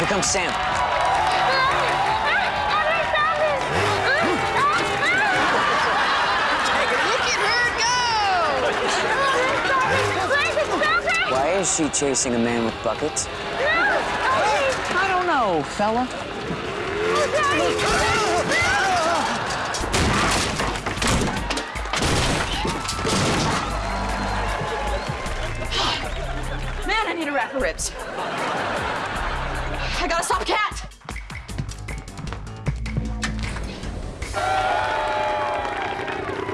Here comes Sam. Look at her go! Why is she chasing a man with buckets? I don't know, fella. Man, I need a rack of ribs. I gotta stop Cat.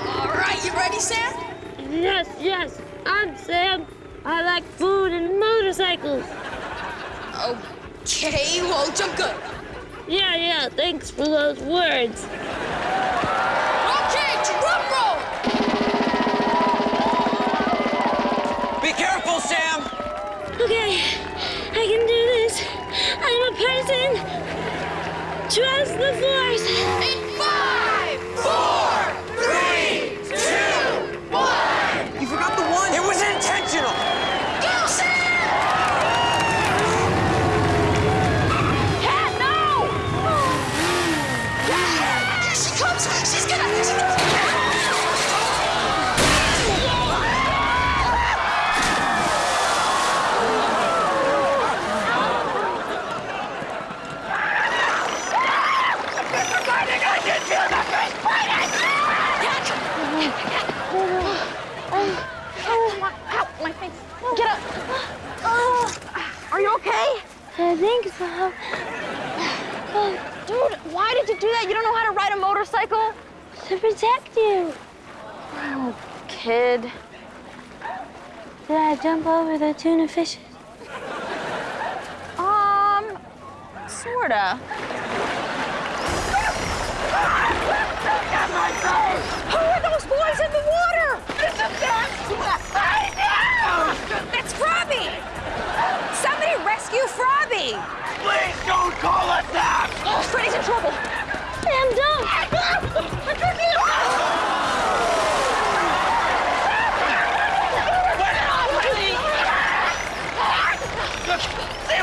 All right, you ready, Sam? Yes, yes, I'm Sam. I like food and motorcycles. Okay, well, jump good. Yeah, yeah, thanks for those words. Okay, drum roll! Be careful, Sam! Okay, I can do this. I'm a person. Trust the force. In five, four, three, two, one! You forgot the one! It was intentional! Go, Sam! Cat, no! Here she comes! She's gonna... She's gonna... Get up. Are you okay? I think so. Dude, why did you do that? You don't know how to ride a motorcycle? To protect you. Oh, kid. Did I jump over the tuna fishes? Um, sorta.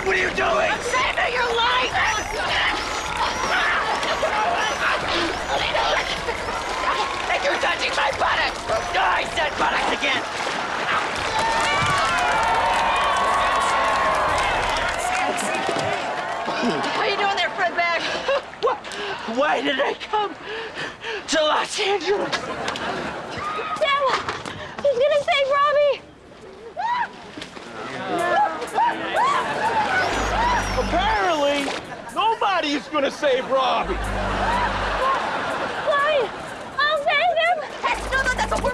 What are you doing? I'm saving your life! and you're touching my buttocks! Oh, I said buttocks again! How you doing there, Fred Bag? Why did I come to Los Angeles? Sam, who's gonna save Robbie? Gonna save Robbie. Why? I'll save him. That's, no, no, that's what we're...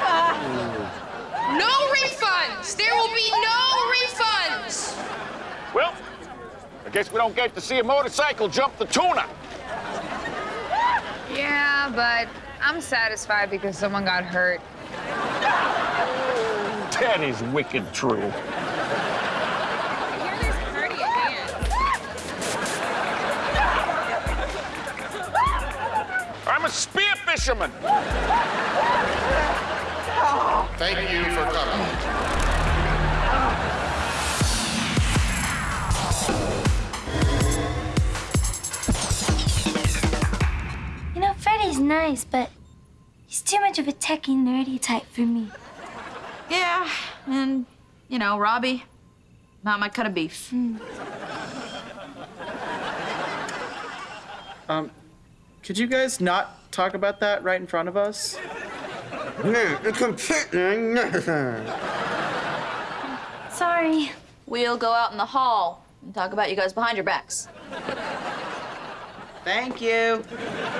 Ah. No refunds! There will be no refunds! Well, I guess we don't get to see a motorcycle jump the tuna. Yeah, but I'm satisfied because someone got hurt. That is wicked true. A spear fisherman. Thank you for coming. You know, Freddie's nice, but he's too much of a techie, nerdy type for me. Yeah, and, you know, Robbie, not my cut of beef. Um, could you guys not talk about that right in front of us? Sorry. We'll go out in the hall and talk about you guys behind your backs. Thank you.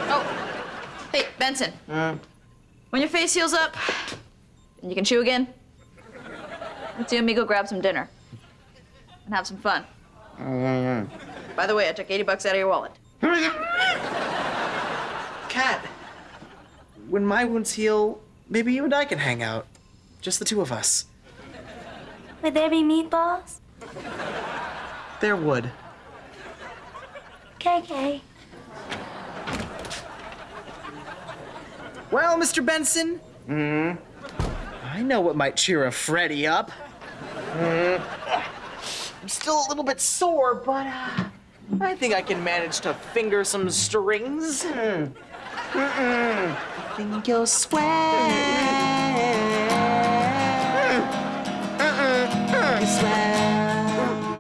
Oh, hey, Benson. When your face heals up and you can chew again, let's you and me go grab some dinner and have some fun. By the way, I took 80 bucks out of your wallet. Cat, when my wounds heal, maybe you and I can hang out. Just the two of us. Would there be meatballs? There would. KK. Well, Mr. Benson. Hmm. I know what might cheer a Freddie up. I'm still a little bit sore, but uh, I think I can manage to finger some strings. Mm. Mm-mm. I think you'll sweat.